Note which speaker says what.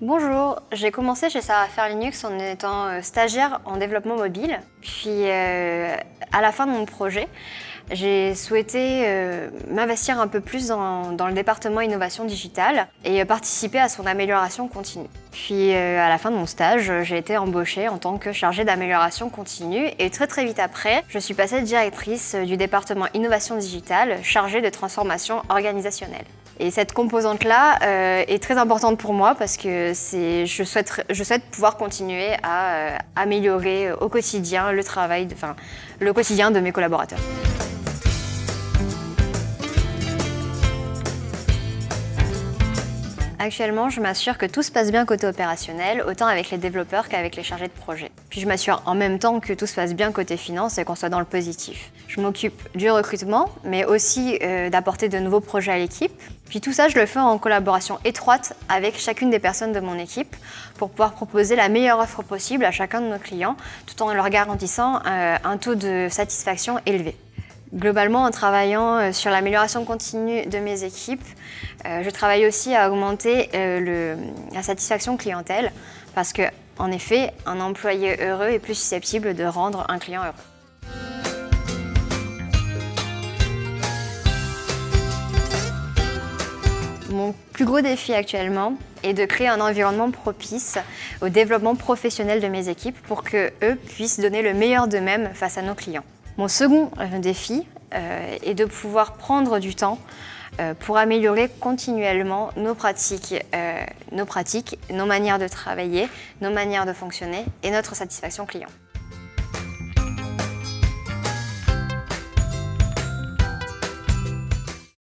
Speaker 1: Bonjour, j'ai commencé chez Savoir Linux en étant euh, stagiaire en développement mobile. Puis euh, à la fin de mon projet, j'ai souhaité euh, m'investir un peu plus dans, le département innovation digitale et participer à son amélioration continue. Puis à la fin de mon stage, j'ai été embauchée en tant que chargée d'amélioration continue et très très vite après, je suis passée directrice du département innovation digitale chargée de transformation organisationnelle. Et cette composante-là euh, est très importante pour moi parce que je souhaite, je souhaite pouvoir continuer à euh, améliorer au quotidien le travail, enfin, le quotidien de mes collaborateurs. Actuellement, je m'assure que tout se passe bien côté opérationnel, autant avec les développeurs qu'avec les chargés de projet. Puis je m'assure en même temps que tout se passe bien côté finance et qu'on soit dans le positif. Je m'occupe du recrutement, mais aussi euh, d'apporter de nouveaux projets à l'équipe. Puis tout ça, je le fais en collaboration étroite avec chacune des personnes de mon équipe pour pouvoir proposer la meilleure offre possible à chacun de nos clients, tout en leur garantissant euh, un taux de satisfaction élevé. Globalement, en travaillant euh, sur l'amélioration continue de mes équipes, euh, je travaille aussi à augmenter la satisfaction clientèle parce que, en effet, un employé heureux est plus susceptible de rendre un client heureux. Mon plus gros défi actuellement est de créer un environnement propice au développement professionnel de mes équipes pour qu'eux puissent donner le meilleur d'eux-mêmes face à nos clients. Mon second euh, défi euh, est de pouvoir prendre du temps euh, pour améliorer continuellement nos pratiques, nos pratiques, nos manières de travailler, nos manières de fonctionner et notre satisfaction client.